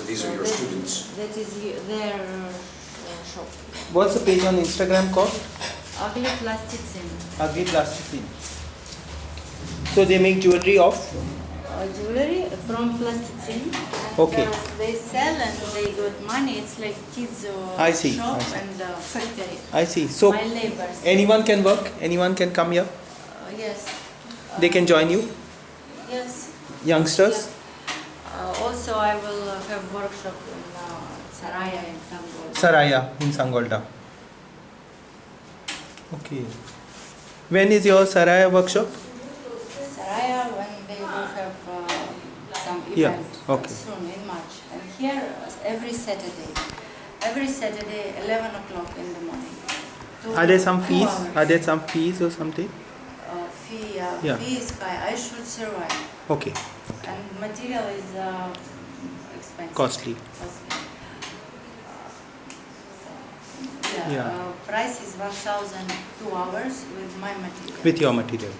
So these are your that- students. That is y- their uh, shop. What's the page on Instagram called? Ugly plasticine. Ugly Plasticine. So they make jewelry of Uh, jewelry from plasticine. Okay. uh, they sell and they got money. It's like kids uh, I see, shop I see. and uh, factory. I see. So My neighbors. anyone can work, anyone can come here. Uh, yes. They can join you, Yes. youngsters. Uh, also, I will uh, have workshop in uh, Saraya in Sambol. Saraya in Sangolda. Okay. When is your Saraya workshop? Saraya when they will have uh, some Yeah, event okay. soon in March. And here every Saturday, every Saturday 11 o'clock in the morning. Two- Are there some fees? hours. Are there some fees or something? Uh, fee, uh, Yeah. fee is high. I should survive. Okay. And material is uh. Costly. Yeah, Yeah. Uh, price is 1,000 two hours with my material. With your material.